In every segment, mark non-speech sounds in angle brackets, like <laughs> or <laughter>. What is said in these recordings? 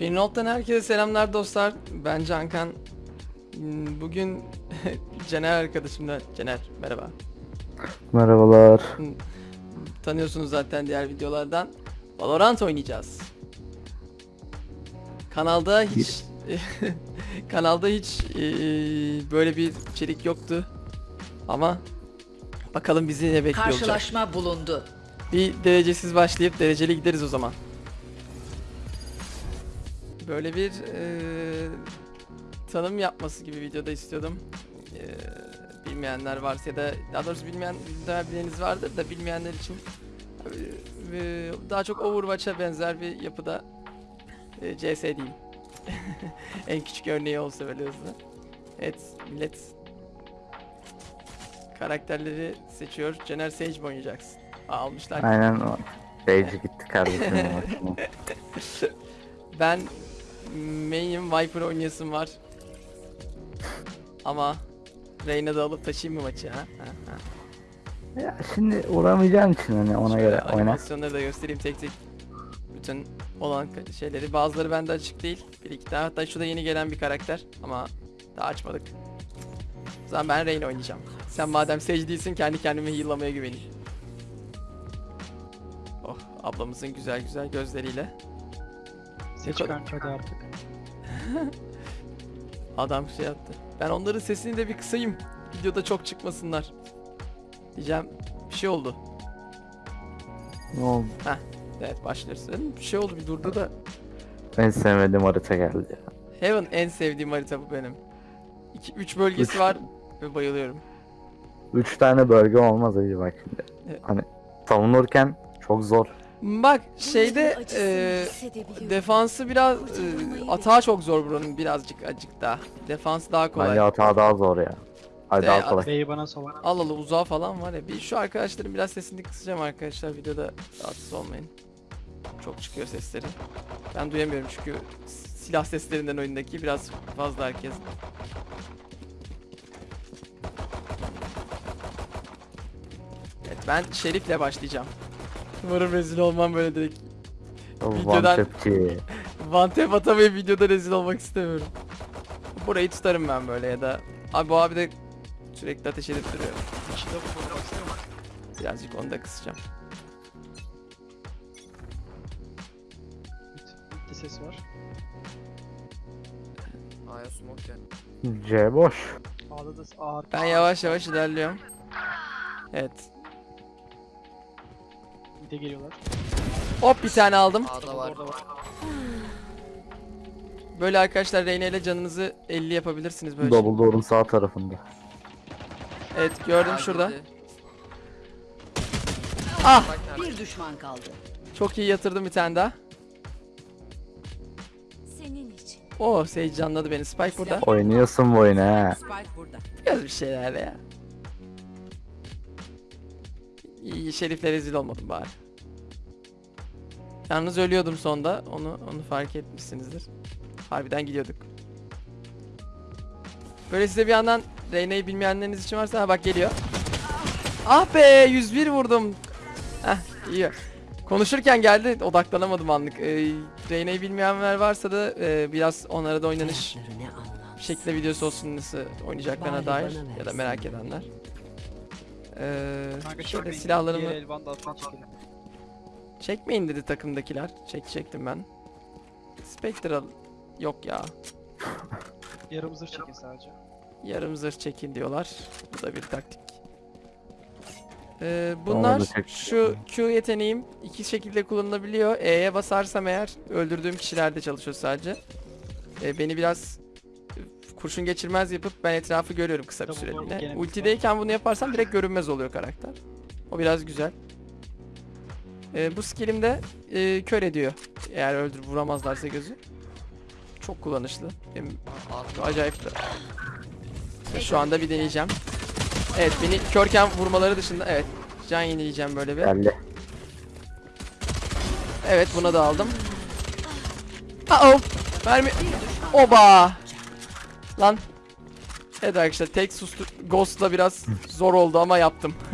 Finroll'dan herkese selamlar dostlar. Ben Cankan. Bugün <laughs> Cener arkadaşımla Cener merhaba. Merhabalar. Tanıyorsunuz zaten diğer videolardan. Valorant oynayacağız. Kanalda hiç <laughs> kanalda hiç eee, böyle bir içerik yoktu. Ama bakalım bizi ne bekliyor olacak. Karşılaşma bulundu. Bir derecesiz başlayıp dereceli gideriz o zaman. Böyle bir eee, tanım yapması gibi videoda istiyordum. Eee, bilmeyenler varsa ya da daha doğrusu bilmeyen bileniniz vardır da bilmeyenler için eee, daha çok Overwatch'a benzer bir yapıda eee, CS diyeyim. <laughs> en küçük örneği olsa böyle hızlı. Evet millet karakterleri seçiyor. Cener Sage mi oynayacaksın? Aa, almışlar. Aynen o. Sage gitti kardeşim. <laughs> Ben main'im Viper oynayasım var. Ama Reyna da alıp taşıyayım mı maçı ha? ha, ha. ya şimdi uğramayacağın için hani ona Şöyle göre oyna. animasyonları da göstereyim tek tek. Bütün olan şeyleri. Bazıları bende açık değil. Bir iki daha. Hatta şu da yeni gelen bir karakter. Ama daha açmadık. O zaman ben Reyna oynayacağım. Sen madem Sage değilsin kendi kendime heal'lamaya güveneyim. Oh ablamızın güzel güzel gözleriyle. Seç kanka hadi artık. <laughs> Adam şey yaptı. Ben onların sesini de bir kısayım. Videoda çok çıkmasınlar. Diyeceğim bir şey oldu. Ne oldu? Evet başlarsın. Bir şey oldu bir durdu da. En sevmediğim harita geldi ya. Heaven en sevdiğim harita bu benim. 2 3 bölgesi Üç. var ve bayılıyorum. Üç tane bölge olmaz acı bak şimdi. Evet. Hani savunurken çok zor. Bak şeyde e, defansı biraz e, atağı çok zor buranın birazcık acık daha. Defans daha kolay. Bence hata daha zor ya. Hadi daha kolay. B'yi bana sovar. Al al uzağa falan var ya. Bir şu arkadaşların biraz sesini kısacağım arkadaşlar videoda rahatsız olmayın. Çok çıkıyor sesleri. Ben duyamıyorum çünkü silah seslerinden oyundaki biraz fazla herkes. Evet ben Şerif'le başlayacağım. Umarım rezil olmam böyle direkt. videodan- One Tapçi. One tap atamayıp videoda rezil olmak istemiyorum. Burayı tutarım ben böyle ya da... Abi bu abi de sürekli ateş edip duruyor. Birazcık onu da kısacağım. Bit. Bitti ses var. A'ya smoke gel. C boş. A'da da ağır. Ben yavaş yavaş ilerliyorum. Evet. Bir de geliyorlar. Hop bir tane aldım. A'da var. Orada var. Böyle arkadaşlar Reyna ile canınızı 50 yapabilirsiniz böyle. Double door'un sağ tarafında. Evet gördüm şurada. Ah! Bir düşman kaldı. Çok iyi yatırdım bir tane daha. Senin için. Oo Sage canladı beni. Spike burada. Oynuyorsun bu oyunu ha. Spike burada. Biraz bir şeyler ya. İyi Şerif'le rezil olmadım bari. Yalnız ölüyordum sonda. Onu onu fark etmişsinizdir. Harbiden gidiyorduk. Böyle size bir yandan Reyna'yı bilmeyenleriniz için varsa ha bak geliyor. Ah be 101 vurdum. Heh iyi. Konuşurken geldi odaklanamadım anlık. Ee, Reyna'yı bilmeyenler varsa da e, biraz onlara da oynanış şekilde videosu olsun nasıl oynayacaklarına dair ya da merak edenler. Ee, Kanka şöyle çekmeyin. silahlarımı Diğer elvan da alttan çekelim. çekmeyin dedi takımdakiler. Çekecektim ben. Spectral yok ya. Yarım zırh çekin sadece. Yarım zırh çekin diyorlar. Bu da bir taktik. Ee, bunlar şu Q yeteneğim iki şekilde kullanılabiliyor. E'ye basarsam eğer öldürdüğüm kişilerde çalışıyor sadece. Ee, beni biraz kurşun geçirmez yapıp ben etrafı görüyorum kısa bir Double süreliğine. double gene Ultideyken bunu yaparsam direkt görünmez oluyor karakter. O biraz güzel. Ee, bu skillim de e, kör ediyor. Eğer öldür vuramazlarsa gözü. Çok kullanışlı. Benim acayip de. Ve Şu anda bir deneyeceğim. Evet beni körken vurmaları dışında evet can yenileyeceğim böyle bir. Geldi. Evet buna da aldım. Aa mermi. Oba. Lan. Evet arkadaşlar tek sustu Ghost'la biraz zor oldu ama yaptım. <laughs>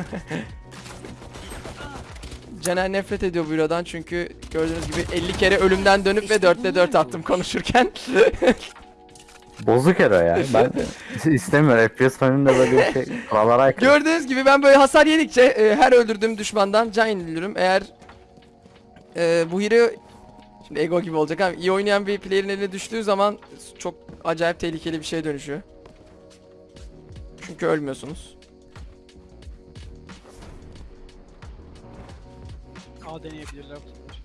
Caner nefret ediyor bu Euro'dan çünkü gördüğünüz gibi 50 kere ölümden dönüp ve 4'te 4 attım konuşurken. <laughs> Bozuk hero ya. <laughs> Ben istemiyorum. FPS oyununda böyle bir şey. Kurallara aykırı. Gördüğünüz gibi ben böyle hasar yedikçe e, her öldürdüğüm düşmandan can yeniliyorum. Eğer e, bu hero şimdi ego gibi olacak ama iyi oynayan bir player'in eline düştüğü zaman çok acayip tehlikeli bir şeye dönüşüyor. Çünkü ölmüyorsunuz. A deneyebilirler bu sefer.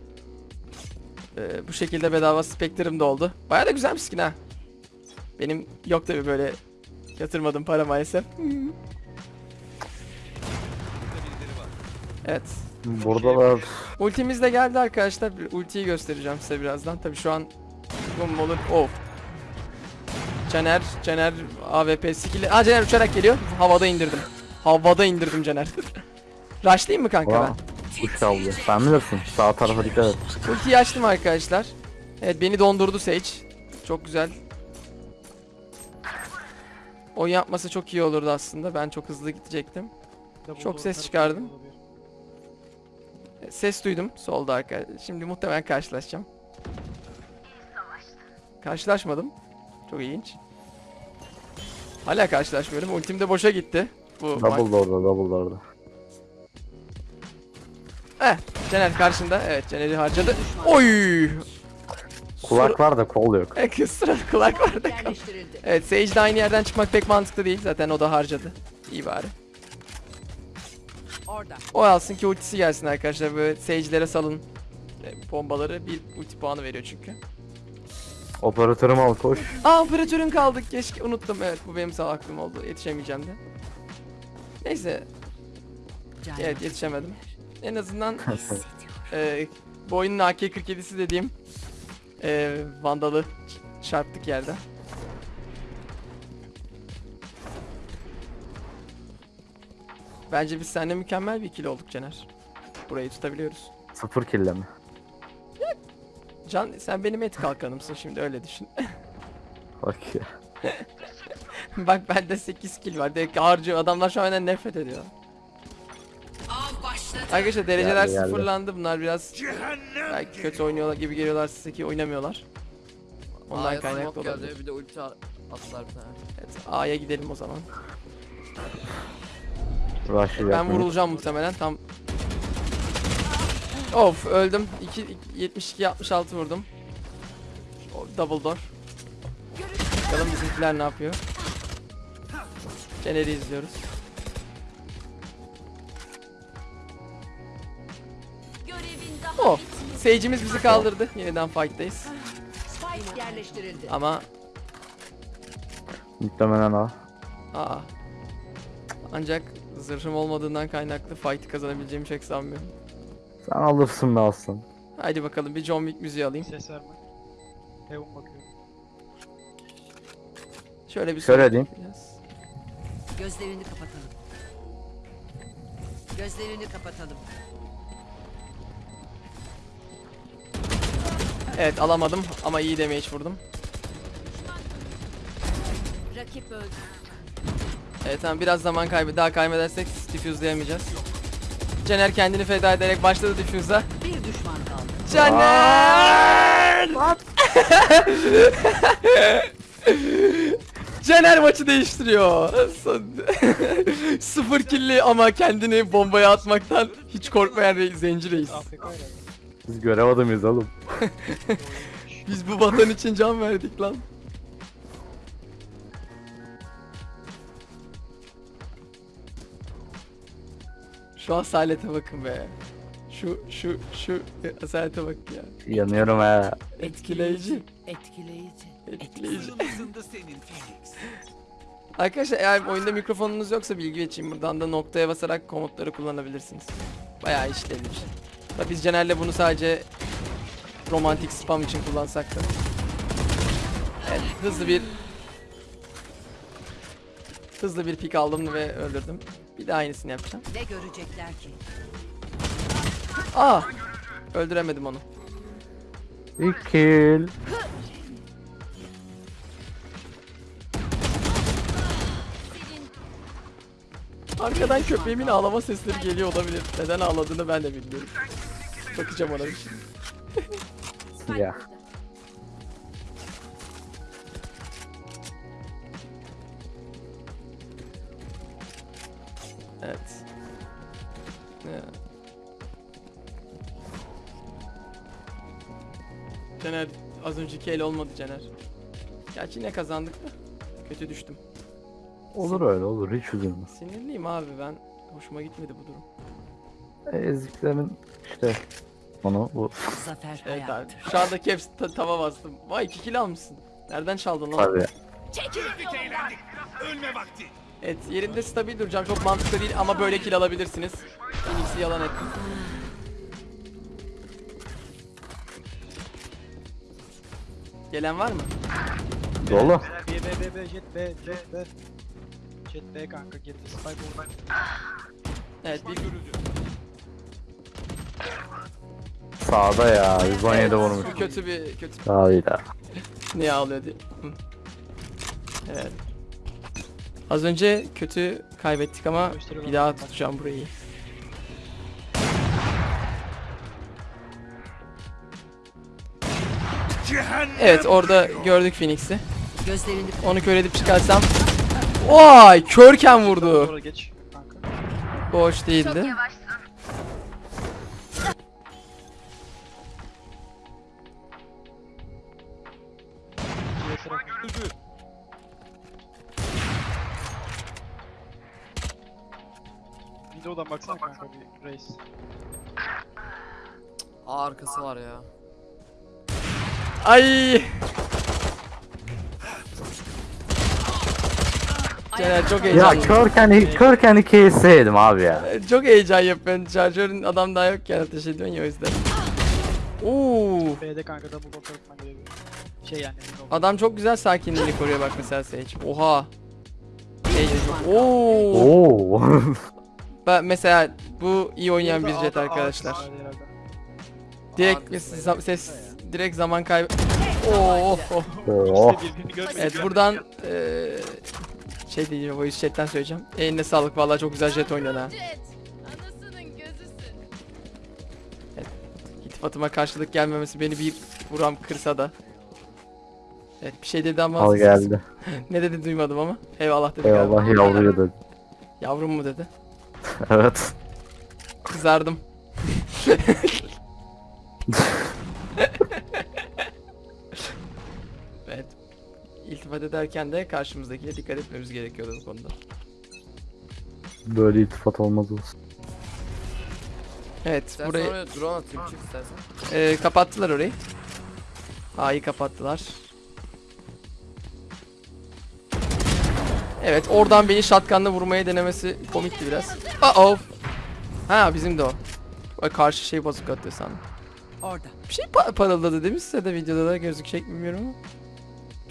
E, bu şekilde bedava Spectre'ım da oldu. Bayağı da güzel bir skin ha. Benim yok tabi böyle yatırmadım para maalesef. Evet. Burada da Ultimiz de geldi arkadaşlar. Ultiyi göstereceğim size birazdan. Tabi şu an bum olur. Oh. Caner, Caner AWP skill'i. Aa Caner uçarak geliyor. Havada indirdim. Havada indirdim Caner. <laughs> Rushlayayım mı kanka Ulan, ben? uç aldı. Sen bilirsin. Sağ tarafa dikkat et. Ultiyi açtım arkadaşlar. Evet beni dondurdu Sage. Çok güzel. Oyun yapması çok iyi olurdu aslında. Ben çok hızlı gidecektim. Çok ses çıkardım. Ses duydum solda arkadaşlar. Şimdi muhtemelen karşılaşacağım. Karşılaşmadım. Çok ilginç. Hala karşılaşmıyorum. Ultim de boşa gitti. Bu Double door'da, double door'da. Eh, Caner karşında. Evet, Caner'i harcadı. Oy! Kulak var da kol yok. Ek sıra kulak vardı. Yerleştirildi. Evet, Sage de aynı yerden çıkmak pek mantıklı değil. Zaten o da harcadı. İyi bari. Orada. O alsın ki ultisi gelsin arkadaşlar. Böyle Sage'lere salın e, bombaları. Bir ulti puanı veriyor çünkü. Operatörüm al koş. Aa operatörün kaldık. Keşke unuttum. Evet bu benim salaklığım oldu. Yetişemeyeceğim de. Neyse. Evet yetişemedim. En azından <laughs> e, bu oyunun AK-47'si dediğim e, Vandal'ı çarptık yerde. Bence biz seninle mükemmel bir ikili olduk Caner. Burayı tutabiliyoruz. Sıfır kille mi? Can sen benim et kalkanımsın şimdi öyle düşün. <laughs> Bak ya. Bak bende 8 kill var. Direkt harcıyor. Adamlar şu an benden nefret ediyor. Av başladı. Arkadaşlar dereceler Geldi, geldi. sıfırlandı. Bunlar biraz belki kötü oynuyorlar gibi geliyorlar size ki oynamıyorlar. Ondan A'ya kaynaklı olabilir. geldi bir de ulti at- attılar bir tane. Evet, A'ya gidelim o zaman. Rush'ı Ben vurulacağım muhtemelen tam. Of öldüm. 2 72 66 vurdum. Double door. Bakalım bizimkiler ne yapıyor. Caner'i izliyoruz. Oh. Sage'imiz bizi kaldırdı. Yeniden fight'tayız. Spike yerleştirildi. Ama Muhtemelen al. aa. Ancak zırhım olmadığından kaynaklı fight'ı kazanabileceğimi pek sanmıyorum. Sen alırsın da alsın. Haydi bakalım bir John Wick müziği alayım. Ses verme. Heaven bakıyorum. Şöyle bir Şöyle diyeyim. Biraz. Gözlerini kapatalım. Gözlerini kapatalım. Evet alamadım ama iyi damage vurdum. rakip öldü. Evet tamam biraz zaman kaybı daha kaybedersek diffuse'layamayacağız. Caner kendini feda ederek başladı diffuse'a. Bir düşman kaldı. Caner! <laughs> Caner maçı değiştiriyor. Sıfır killi ama kendini bombaya atmaktan hiç korkmayan re- zenci reis. Biz görev adamıyız oğlum. <laughs> Biz bu vatan için can verdik lan. Şu asalete bakın be. Şu şu şu asalete bak ya. Yanıyorum ha. Etkileyici. Etkileyici. Etkileyici. Arkadaşlar eğer oyunda mikrofonunuz yoksa bilgi geçeyim. Buradan da noktaya basarak komutları kullanabilirsiniz. Bayağı işlevli bir şey. Tabii biz Caner'le bunu sadece romantik spam için kullansak da. Evet hızlı bir hızlı bir pik aldım ve öldürdüm. Bir de aynısını yapacağım. Ne görecekler ki? Aa! Öldüremedim onu. İlk kill. Arkadan köpeğimin ağlama sesleri geliyor olabilir. Neden ağladığını ben de bilmiyorum. Bakacağım ona bir şey. Ya. Caner az önceki el olmadı Caner. Gerçi yine kazandık da. Kötü düştüm. Olur öyle olur hiç üzülme. Sinirliyim abi ben. Hoşuma gitmedi bu durum. Eziklerin işte onu bu Zafer Evet abi. hayattır. Şu andaki hepsi ta- tava bastım. Vay 2 kill almışsın. Nereden çaldın lan? tabii. Çekilin yolumdan. Evet yerinde stabil duracağım. Çok mantıklı değil ama böyle kill alabilirsiniz. Phoenix'i yalan ettim. Gelen var mı? Dolu. B B B B jet B jet B. Jet B kanka girdi. Spike oradan. Evet bir Sağda ya 117 vurmuş. Bu kötü bir kötü Sağıyla. <laughs> Niye ağlıyor diye. Evet. Az önce kötü kaybettik ama bir daha tutacağım burayı. Evet orada gördük Phoenix'i. Onu kör edip çıkarsam. Vay körken vurdu. Sonra geç kanka. Bu hoş değildi. Videodan baksana kanka bir race. Aa, arkası var ya. Ay. Caner çok Ya heyecanlı. körken körken iki yedim abi ya. Çok heyecan yapıyorsun. Şarjörün adam daha yokken ateş ediyorsun ya o yüzden. Oo. B'de kanka double block atman gerekiyor. Şey yani. Adam çok güzel sakinliğini koruyor bak mesela Sage. Oha. Sage çok... Oo. Oo. <laughs> Ben mesela bu iyi oynayan bir jet A'da- arkadaşlar. Direkt ses, ya. Direkt zaman kaybı. Oo. oh. Görmedi. Evet buradan eee şey diyeceğim voice chat'ten söyleyeceğim. Eline sağlık vallahi çok güzel jet oynuyorsun ha. Gözüsün. İltifatıma karşılık gelmemesi beni bir buram kırsa da. Evet bir şey dedi ama Al geldi. <laughs> ne dedi duymadım ama. Eyvallah dedi galiba. Eyvallah yavruyu dedi. Yavrum mu dedi. <laughs> Evet. Kızardım. <laughs> İltifat ederken de karşımızdakine dikkat etmemiz gerekiyordu bu konuda. Böyle iltifat olmaz olsun. Evet İstersen burayı oraya drone atayım çık istersen. e, kapattılar orayı. A'yı kapattılar. Evet oradan beni shotgunla vurmaya denemesi komikti biraz. Uh oh. Ha bizim de o. O karşı şey bozuk atıyor sandım. orada. Bir şey pa- parıldadı değil mi size de videoda da gözükecek mi bilmiyorum ama.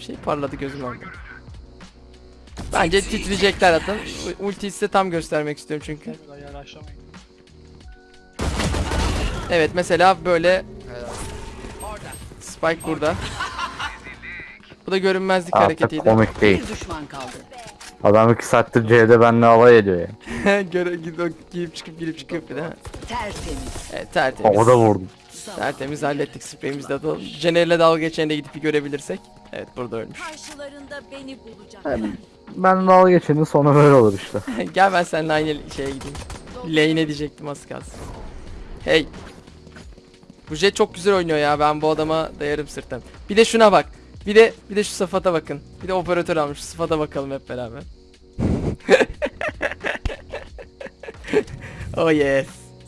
Bir şey parladı gözüm orada. Bence titriyecekler zaten. Ultiyi size tam göstermek istiyorum çünkü. Evet mesela böyle. Spike burada. Bu da görünmezlik Artık hareketiydi. komik değil. Bir düşman kaldı. Adam iki saattir C'de benimle alay ediyor ya. <laughs> Göre gidip çıkıp girip çıkıp bir de. Tertemiz. Evet tertemiz. Havada vurdum. Tertemiz hallettik spreyimizde. de. Jener'le dalga geçeni de gidip bir görebilirsek. Evet burada ölmüş. Karşılarında beni bulacaklar. Ben dalga geçenin sonu böyle olur işte. <laughs> Gel ben seninle aynı şeye gideyim. Lane diyecektim az kalsın. Hey. Bu jet çok güzel oynuyor ya. Ben bu adama dayarım sırtım. Bir de şuna bak. Bir de bir de şu sıfata bakın. Bir de operatör almış. Şu sıfata bakalım hep beraber. <laughs> oh yes.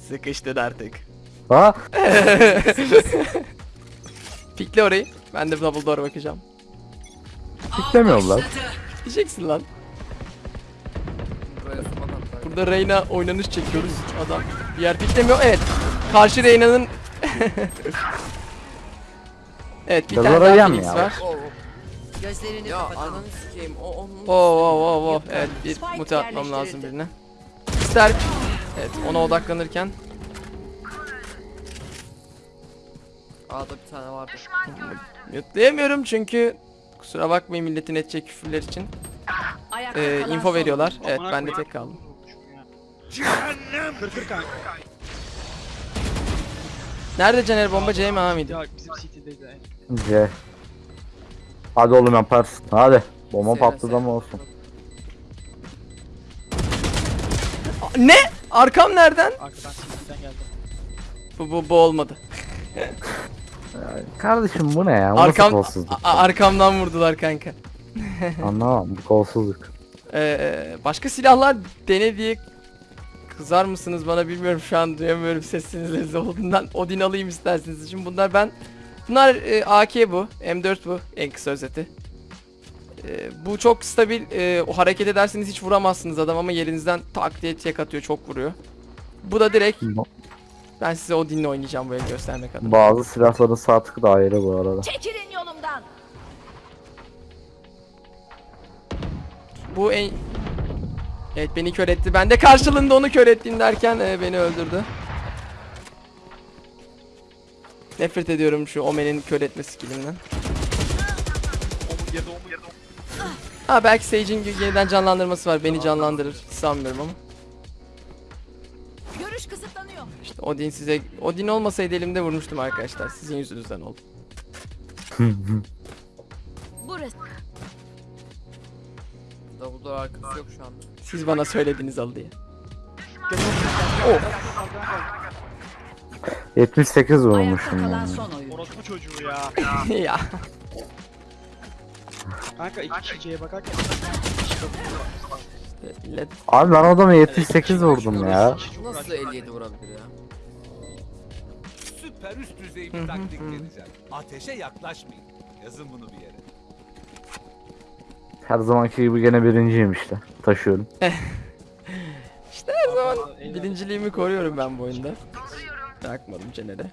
Sıkıştın artık. Ha? <laughs> Pikle orayı. Ben de double door bakacağım. Piklemiyorlar. Diyeceksin lan. Smoke atlar. Burada Reyna oynanış çekiyoruz. Adam bir yer piklemiyor. Evet. Karşı Reyna'nın <laughs> Evet bir tane oraya daha Phoenix ya? var. Gözlerini Ya ananı sikeyim. O onun. Oo oo oo oo. Evet bir mute atmam lazım birine. Sterk. Evet ona odaklanırken A'da bir tane vardı. mute'layamıyorum çünkü kusura bakmayın milletin edecek küfürler için. Ee, info veriyorlar. Evet ben de tek kaldım. Vurmuşum ya. Kır kır kanka. Nerede Caner bomba C mi A mıydı? Ya bizim CT'deydi. C. Hadi oğlum yaparsın. Hadi. Bomba Seyre, patladı seyre. ama olsun. Ne? Arkam nereden? Arkadan CT'den geldi. Bu bu bu olmadı. <laughs> Kardeşim bu ne ya? Bu Arkam nasıl kolsuzluk? a- arkamdan vurdular kanka. <laughs> Anlamam bu kolsuzluk. Ee, başka silahlar dene diye kızar mısınız bana bilmiyorum şu an duyamıyorum sesinizi olduğundan Odin alayım isterseniz şimdi bunlar ben bunlar e, AK bu M4 bu en kısa özeti E, bu çok stabil e, o hareket ederseniz hiç vuramazsınız adam ama yerinizden tak diye tek atıyor çok vuruyor bu da direkt ben size Odin'le oynayacağım bu el göstermek adına Bazı silahların sağ tıkı da ayrı bu arada. Çekilin yolumdan. bu en Evet beni kör etti ben de karşılığında onu kör ettim derken e, beni öldürdü Nefret ediyorum şu Omen'in kör etme skillinden. Ha belki Sage'in yeniden canlandırması var. Beni canlandırır. Sanmıyorum ama. Görüş kısıtlanıyor. İşte Odin size... Odin olmasaydı elimde vurmuştum arkadaşlar. Sizin yüzünüzden oldu. Burası. Double door arkası yok şu anda. Siz bana söylediniz al diye. 78 Ayakta vurmuşum kalan yani. Orospu çocuğu ya. <laughs> ya. Kanka iki kişi C'ye bakarken Millet Abi ben adama 78 vurdum ya. Nasıl 57 vurabilir ya? Süper üst düzey bir taktik deneyeceğim. Ateşe yaklaşmayın. Yazın bunu bir yere. Her zamanki gibi gene birinciyim işte. Taşıyorum. <laughs> işte her zaman birinciliğimi koruyorum ben bu oyunda. Bırakmadım Caner'e.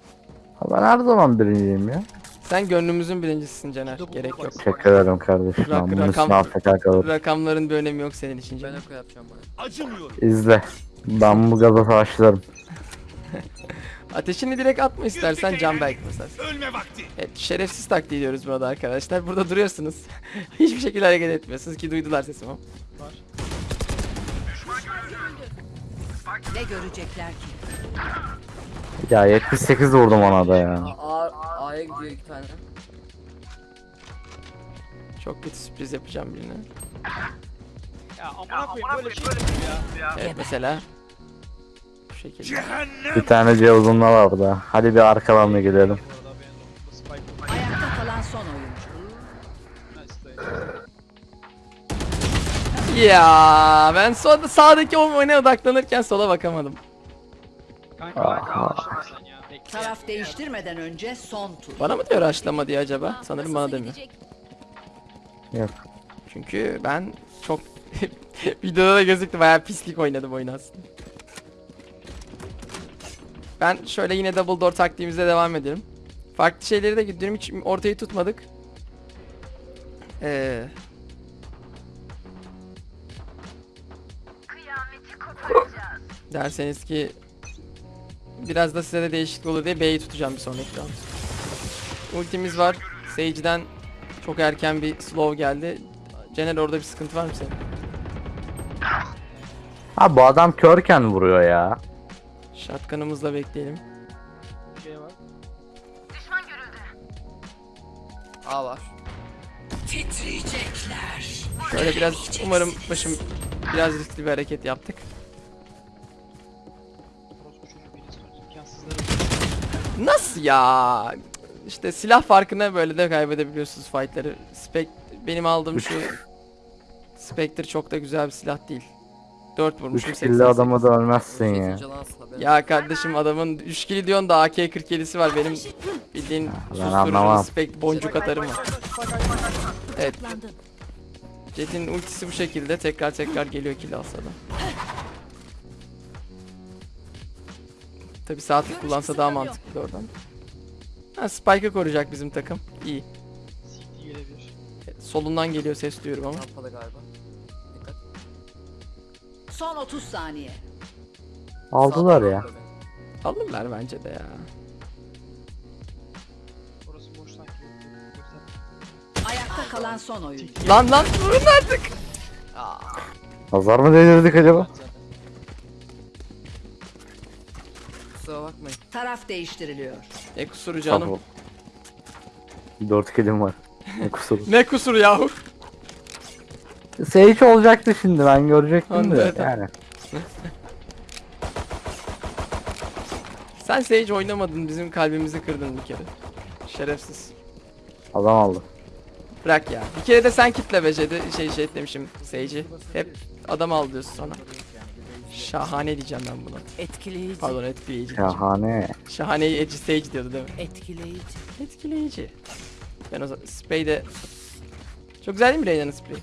Ha, Ben her zaman birinciyim ya. Sen gönlümüzün birincisisin Caner. Gerek yok. Teşekkür ederim kardeşim. Rak- bunun rakam- üstüne AFK kalır. Rakamların bir önemi yok senin için Ben Caner. eko yapacağım bana. Acımıyorum. İzle. Ben bu gaza başlarım. <laughs> Ateşini direkt atma istersen can belki mesela. Ölme vakti. Evet şerefsiz taktiği diyoruz burada arkadaşlar. Burada duruyorsunuz. <laughs> Hiçbir şekilde hareket etmiyorsunuz ki duydular sesimi. Ne görecekler ki? Ya 78 vurdum ona da ya. A, A, A'ya gidiyor iki tane. Çok kötü sürpriz yapacağım birine. Ya amına koyayım böyle şey mi ya? Evet mesela. Bu şekilde. Bir tane C uzunla var da. Hadi bir arkalarına gidelim. Ayakta kalan son oyuncu. Ya ben solda sağdaki o oyuna odaklanırken sola bakamadım. Kanka kanka Taraf değiştirmeden önce son tur. Bana mı diyor açlama diye acaba? Sanırım bana demiyor. Yok. Çünkü ben çok <laughs> videoda da gözüktü bayağı pislik oynadım oyunu aslında. Ben şöyle yine double door taktiğimize devam edelim. Farklı şeyleri de gidiyorum hiç ortayı tutmadık. Ee, derseniz ki biraz da size de değişiklik olur diye B'yi tutacağım bir sonraki round. Ultimiz var. Sage'den çok erken bir slow geldi. Cener orada bir sıkıntı var mı senin? Ha bu adam körken vuruyor ya. Shotgun'ımızla bekleyelim. Şey var. A var. Titriyecekler. Şöyle biraz umarım başım biraz riskli bir hareket yaptık. Ya? İşte silah farkına böyle de kaybedebiliyorsunuz fightları. Spek benim aldığım şu Spectre çok da güzel bir silah değil. 4 vurmuşum 3 88. killi adama da ölmezsin ya. Ya kardeşim adamın 3 kill diyorsun da AK-47'si var benim bildiğin susturucu anlamam. spek boncuk atarım var. Evet. Jet'in ultisi bu şekilde tekrar tekrar geliyor kill alsa da. Tabi sağ tık kullansa daha mantıklı oradan. Ha Spike'ı koruyacak bizim takım. İyi. CT gelebilir. Evet, Solundan geliyor ses duyuyorum ama. Rampalı galiba. Dikkat. Son 30 saniye. Aldılar Sağ ya. Alırlar bence de ya. Orası boş sanki. Ayakta kalan son oyuncu. Lan lan vurun artık. Nazar mı değdirdik acaba? Kusura bakmayın. Taraf değiştiriliyor. Ne kusuru canım. Tamam. Dört kelim var. Ne kusuru. <laughs> Ne kusuru yahu? Sage olacaktı şimdi ben görecektim de yani. Sen Sage oynamadın bizim kalbimizi kırdın bir kere. Şerefsiz. Adam aldı. Bırak ya. Bir kere de sen kitle be Jedi- şey şey demişim Sage'i. Hep adam al diyorsun sana. Şahane diyeceğim ben buna. Etkileyici. Pardon etkileyici diyeceğim. Şahane. Şahane Edge Sage diyordu değil mi? Etkileyici. Etkileyici. Ben o zaman Spray de... Çok güzel değil mi Reyna'nın Spray?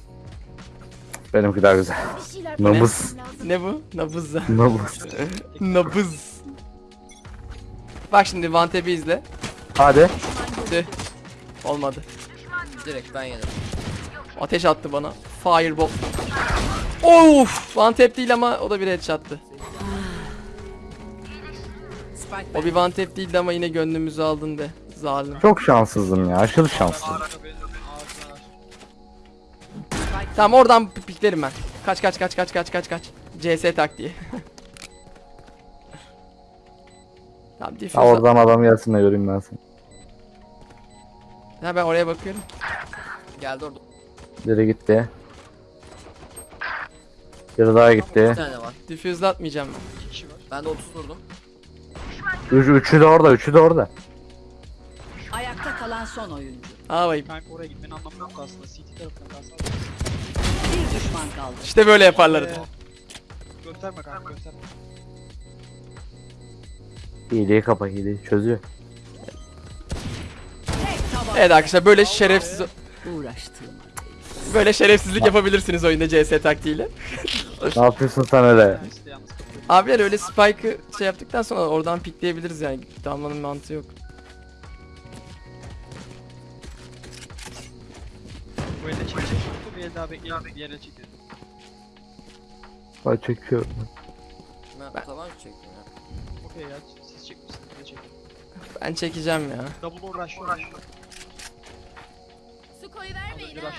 Benimki daha güzel. Nabız. Ne bu? Nabız. Nabız. <laughs> Nabız. Bak şimdi Vantep'i izle. Hadi. Tüh. Olmadı. Direkt ben yedim. Ateş attı bana. Fireball. Of! Vantep değil ama o da bir headshot'tı. O bir Vantep değildi ama yine gönlümüzü aldın de. Zalim. Çok şanssızım ya. Aşırı şanssızım. Tamam oradan piklerim ben. Kaç kaç kaç kaç kaç kaç kaç. CS taktiği. <laughs> tamam Ha, diffuse. oradan adam gelsin de göreyim ben seni. Ha ben oraya bakıyorum. Geldi orada. Biri gitti. Biri daha Bir gitti. tane var. Diffuse'la atmayacağım ben. İki kişi var. Ben de 30 vurdum. Üç, üçü de orada. Üçü de orada. Ayakta kalan son oyuncu. Bayım. Kanka oraya gitmenin anlamı yok aslında. CT tarafına kalsana. Bir düşman kaldı. İşte böyle yaparlar. Ee, Gösterme kanka gösterme. Hileyi kapa hileyi. Çözüyor. Tek taban. Evet arkadaşlar böyle şerefsiz Uğraştığım. Böyle şerefsizlik yapabilirsiniz oyunda CS taktiğiyle. Ne yapıyorsun sen öyle? Abiler öyle spike'ı şey yaptıktan sonra oradan pikleyebiliriz yani. Dalmanın mantığı yok. Bu elde çekecek. kanka, Bir el daha bekleyelim. Bir ele çekelim. Ay çekiyorum. Ben, taban çektim ya. Okey ya siz çekmişsiniz. Ben çekeceğim ya. Double door rush Az vermeyin ha.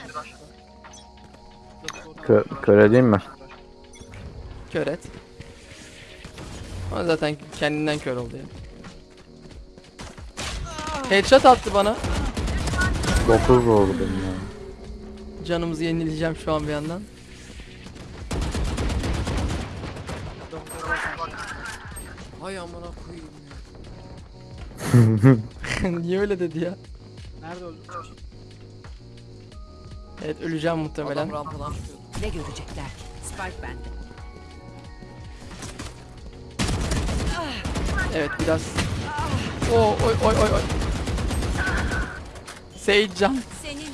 Kö kör edeyim mi? Kör et. Ama zaten kendinden kör oldu ya. Headshot attı bana. 9 oldu benim ya. Canımızı yenileyeceğim şu an bir yandan. Hay amına koyayım ya. <laughs> <laughs> Niye öyle dedi ya? Nerede öldü? Evet öleceğim muhtemelen. Adam rampadan çıkıyordu. Ne görecekler ki? Spike bende. Evet biraz. Oo, oy oy oy oy. Sage can. Senin için.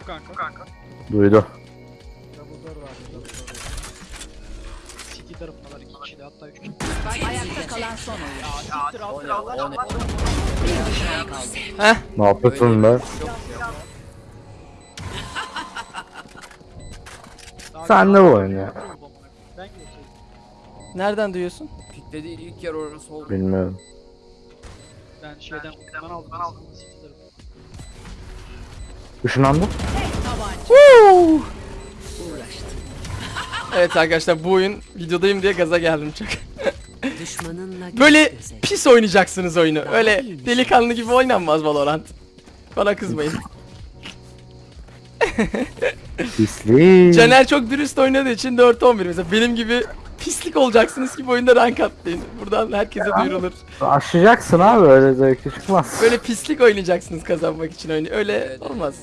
Bu kanka. Kanka. Duydu. Double tarafındalar iki kişi de hatta üç kişi. Ayakta kalan son oyuncu. Siktir O al ne o ne. Heh. Ne yapıyorsun be? Yok Sen de bu oyun ya. Ben. Nereden duyuyorsun? Pikledi ilk yer orası oldu. Bilmiyorum. Ben şeyden kutudan aldım. Ben aldım. Işınlandı. Uğraştım. Evet arkadaşlar bu oyun videodayım diye gaza geldim çok. <laughs> Böyle pis oynayacaksınız oyunu. Öyle delikanlı gibi oynanmaz Valorant. Bana kızmayın. <laughs> <laughs> Pislik. Caner çok dürüst oynadığı için 4-11 mesela. Benim gibi pislik olacaksınız ki bu oyunda rank atlayın. Buradan herkese duyurulur. Aşacaksın abi öyle zevkli çıkmaz. Böyle pislik oynayacaksınız kazanmak için oyunu. Öyle Evet, olmaz.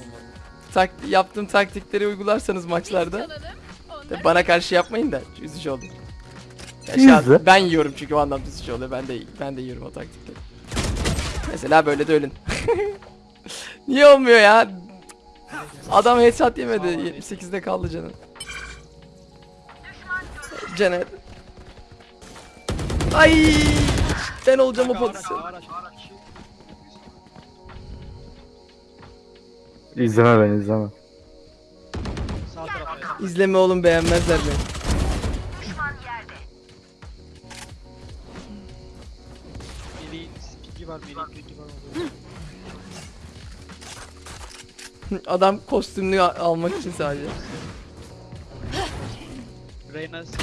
Tak yaptığım taktikleri uygularsanız maçlarda Onlar bana karşı yapmayın da üzücü oldu. Ya ben yiyorum çünkü o anlamda üzücü oluyor. Ben de ben de yiyorum o taktikleri. Mesela böyle de ölün. <laughs> Niye olmuyor ya? Adam headshot yemedi. 78'de kaldı canım. Caner. Ay! Ben olacağım o pozisyon. İzleme beni izleme. İzleme oğlum beğenmezler beni. <laughs> Adam kostümünü almak için sadece. Reyna şey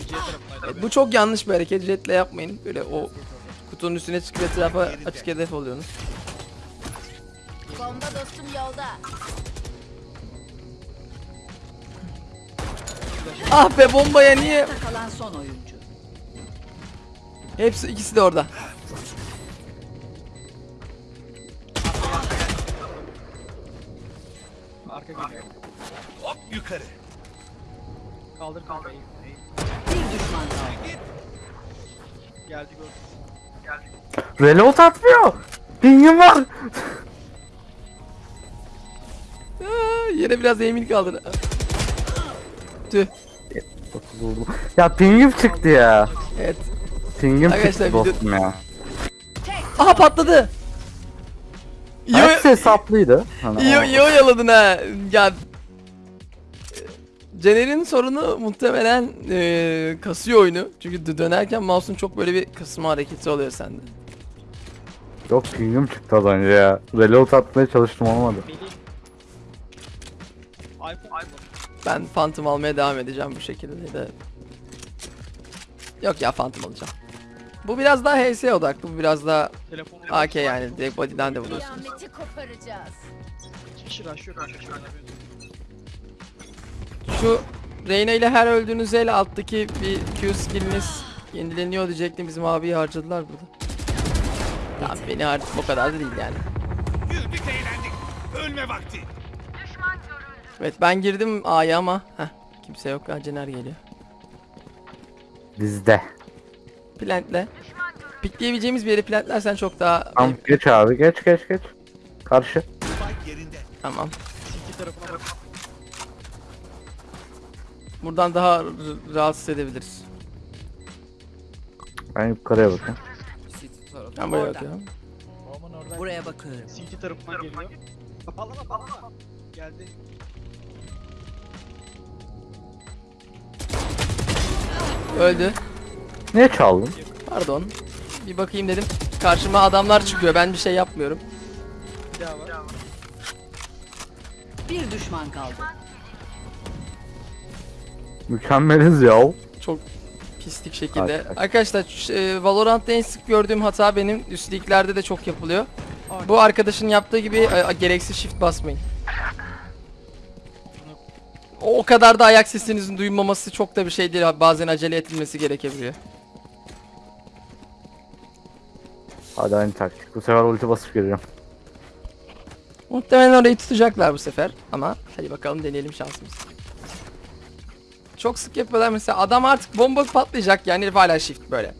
C tarafındaydı. E, bu çok yanlış bir hareket. Jetle yapmayın. Böyle o kutunun üstüne çıkıp etrafa açık hedef oluyorsunuz. Bomba dostum yolda. Ah be bombaya niye? Kalan son oyuncu. Hepsi ikisi de orada. Arka geliyor. Hop yukarı. Kaldır eğim. Bir düşman kaldı. Geldi gördüm. Reload atmıyor. Pingim var. Aa, yere biraz eğimli kaldı. Tüh. Ya pingim çıktı ya. Evet. Pingim Arkadaşlar, çıktı video- dostum ya. Aha patladı. Hepsi hesaplıydı. Hani iyi, iyi oyaladın ha. Ya Caner'in sorunu muhtemelen eee, kasıyor oyunu. Çünkü dö- dönerken mouse'un çok böyle bir kısma hareketi oluyor sende. Yok pingim çıktı az önce ya. Reload atmaya çalıştım olmadı. Ben Phantom almaya devam edeceğim bu şekilde de. Yok ya Phantom alacağım. Bu biraz daha HS odaklı, bu biraz daha. AK yani direkt body'den de vuruyorsunuz. Kıyameti koparacağız. Kişi şu Reyna ile her öldüğünüz el alttaki bir Q skilliniz yenileniyor diyecektim bizim abiyi harcadılar burada. Tamam beni harcadı o kadar da değil yani. Güldük eğlendik. Ölme vakti. Evet ben girdim A'ya ama heh, kimse yok ha Cener geliyor. Bizde. Plantle. Pikleyebileceğimiz bir yeri plantlersen çok daha Tamam geç abi geç geç geç. Karşı. Tamam. Tarafına. Buradan daha rahatsız edebiliriz. Ben yukarıya bakayım. Ben buraya bakıyorum. Buraya bakıyorum. CT tarafından geliyor. Kapalama kapalama. Geldi. Öldü. Niye çaldın? Pardon. Bir bakayım dedim. Karşıma adamlar çıkıyor. Ben bir şey yapmıyorum. Bir daha var. Bir düşman kaldı. Mükemmeliz ya. Çok pislik şekilde. Arkadaş. Arkadaşlar ş- e, Valorant'ta en sık gördüğüm hata benim. Üst liglerde de çok yapılıyor. Bu arkadaşın yaptığı gibi e, gereksiz shift basmayın. O, o kadar da ayak sesinizin duyulmaması çok da bir şey değil. Bazen acele edilmesi gerekebiliyor. Hadi aynı taktik. Bu sefer ulti basıp gireceğim. Muhtemelen orayı tutacaklar bu sefer. Ama hadi bakalım deneyelim şansımızı. Çok sık yapıyorlar mesela adam artık bomba patlayacak yani herif hala shift böyle.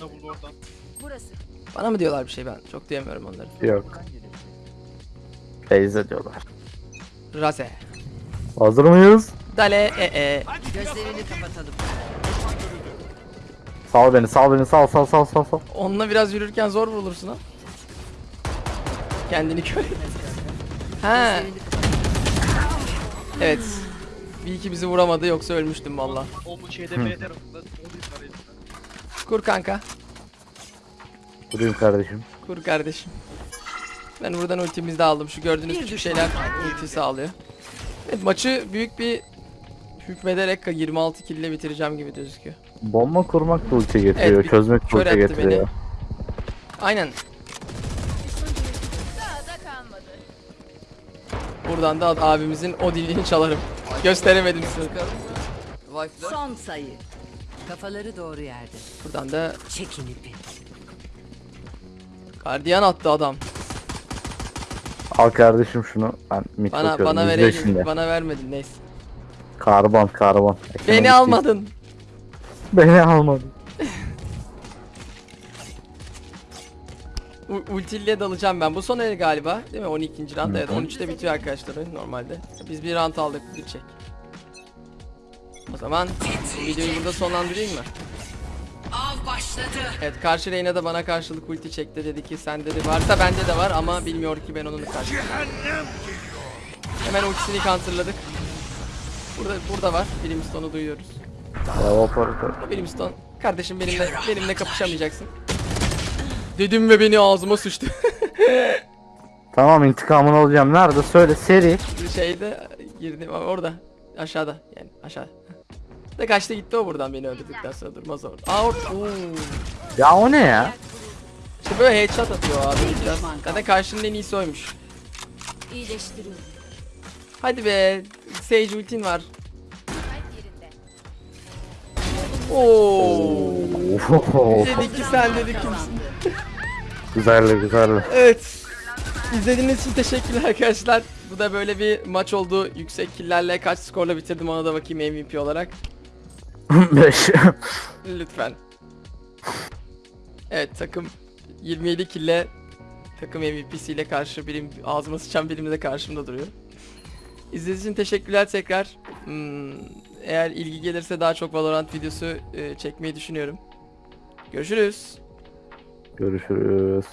Double oradan. Burası. Bana mı diyorlar bir şey ben çok duyamıyorum onları. Yok. Teyze diyorlar. Raze. Hazır mıyız? Dale e e. Gözlerini kapatalım. Sal beni sal beni sal sal sal sal sal. Onunla biraz yürürken zor vurulursun ha. Kendini kör. <laughs> Ha evet. Bir iki bizi vuramadı yoksa ölmüştüm valla. O bu şeyde B tarafında. Kur kanka. Durayım kardeşim. Kur kardeşim. Ben buradan ultimizi de aldım. Şu gördüğünüz küçük şeyler ulti sağlıyor. Evet maçı büyük bir hükmederek 26 kill ile bitireceğim gibi gözüküyor. Bomba kurmak da ulti getiriyor. Evet, çözmek de ulti getiriyor. Aynen. Daha da kalmadı. Buradan da abimizin o dilini çalarım. Gösteremedim size. Son sayı. Kafaları doğru yerde. Buradan da Çekin ipi. gardiyan attı adam. Al kardeşim şunu. Ben Bana bana şimdi. Bana vermedin neyse. Karbon karbon. Beni almadın. <laughs> Beni almadın. U- Ultiyle dalacağım ben. Bu son el galiba. Değil mi? 12. round. Evet 13'te bitiyor arkadaşlar oyun normalde. Biz bir round aldık. Bir çek. O zaman videoyu burada sonlandırayım mı? Av başladı. Evet karşı Reyna da bana karşılık ulti çekti dedi ki sende de varsa bende de var ama bilmiyor ki ben onun karşı. Hemen ultisini counterladık. Burada burada var. Brimstone'u duyuyoruz. Ya operatör. Brimstone kardeşim benimle benimle kapışamayacaksın. Dedim ve beni ağzıma sıçtı. <laughs> Tamam intikamını alacağım. Nerede? Söyle seri. Şeyde girdim orada aşağıda yani aşağı. Da kaçta gitti o buradan beni öldürdükten sonra durmaz orada. Aa orada. Oo. Ya o ne ya? İşte böyle headshot atıyor abi biraz. Zaten karşının en iyisi oymuş. İyileştiriyorum. Hadi be. Sage ultin var. Oo. Dedik ki sen dedik kimsin? <laughs> güzeldi güzeldi. Evet. İzlediğiniz için teşekkürler arkadaşlar. Bu da böyle bir maç oldu. Yüksek killerle kaç skorla bitirdim ona da bakayım MVP olarak. <laughs> 5. Lütfen. Evet takım 27 kille takım MVP'siyle karşı birim ağzıma sıçan birimle de karşımda duruyor. İzlediğiniz için teşekkürler tekrar. Hmm, eğer ilgi gelirse daha çok Valorant videosu e, çekmeyi düşünüyorum. Görüşürüz. Görüşürüz.